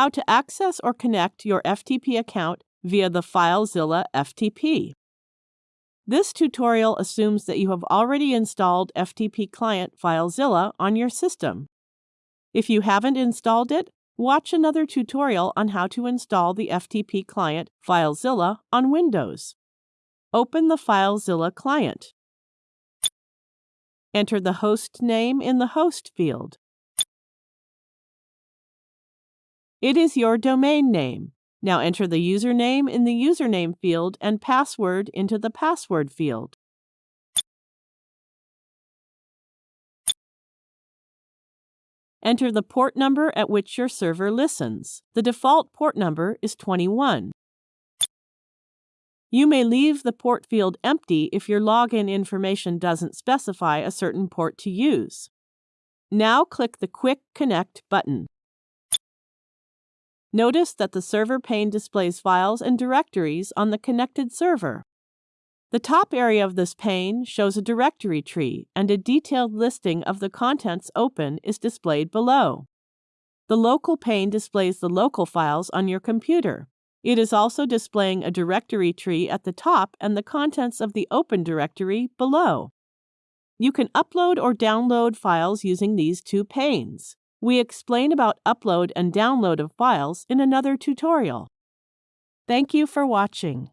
how to access or connect your FTP account via the FileZilla FTP. This tutorial assumes that you have already installed FTP client FileZilla on your system. If you haven't installed it, watch another tutorial on how to install the FTP client FileZilla on Windows. Open the FileZilla client. Enter the host name in the host field. It is your domain name. Now enter the username in the username field and password into the password field. Enter the port number at which your server listens. The default port number is 21. You may leave the port field empty if your login information doesn't specify a certain port to use. Now click the Quick Connect button. Notice that the server pane displays files and directories on the connected server. The top area of this pane shows a directory tree, and a detailed listing of the contents open is displayed below. The local pane displays the local files on your computer. It is also displaying a directory tree at the top and the contents of the open directory below. You can upload or download files using these two panes. We explain about upload and download of files in another tutorial. Thank you for watching.